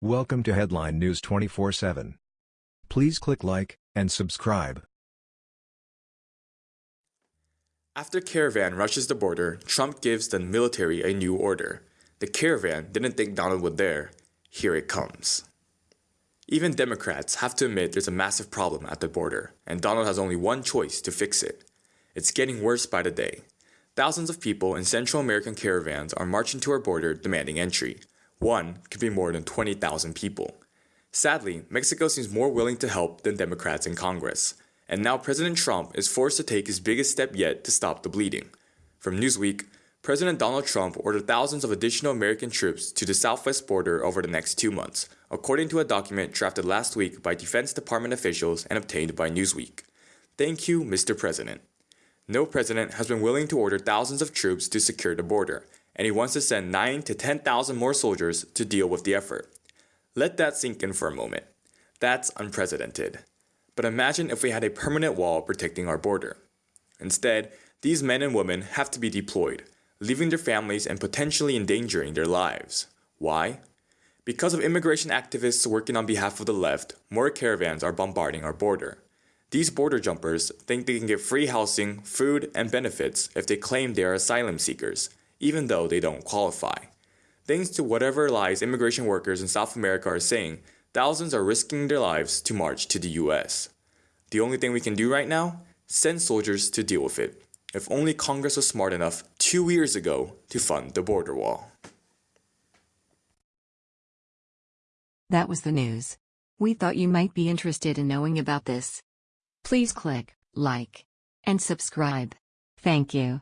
Welcome to Headline News 24/7. Please click like and subscribe. After caravan rushes the border, Trump gives the military a new order. The caravan didn't think Donald would dare. Here it comes. Even Democrats have to admit there's a massive problem at the border, and Donald has only one choice to fix it. It's getting worse by the day. Thousands of people in Central American caravans are marching to our border demanding entry. One could be more than 20,000 people. Sadly, Mexico seems more willing to help than Democrats in Congress, and now President Trump is forced to take his biggest step yet to stop the bleeding. From Newsweek, President Donald Trump ordered thousands of additional American troops to the southwest border over the next two months, according to a document drafted last week by Defense Department officials and obtained by Newsweek. Thank you, Mr. President. No president has been willing to order thousands of troops to secure the border, and he wants to send 9 to 10,000 more soldiers to deal with the effort. Let that sink in for a moment. That's unprecedented. But imagine if we had a permanent wall protecting our border. Instead, these men and women have to be deployed, leaving their families and potentially endangering their lives. Why? Because of immigration activists working on behalf of the left, more caravans are bombarding our border. These border jumpers think they can get free housing, food, and benefits if they claim they are asylum seekers, even though they don't qualify. Thanks to whatever lies immigration workers in South America are saying, thousands are risking their lives to march to the US. The only thing we can do right now? Send soldiers to deal with it. If only Congress was smart enough two years ago to fund the border wall. That was the news. We thought you might be interested in knowing about this. Please click like and subscribe. Thank you.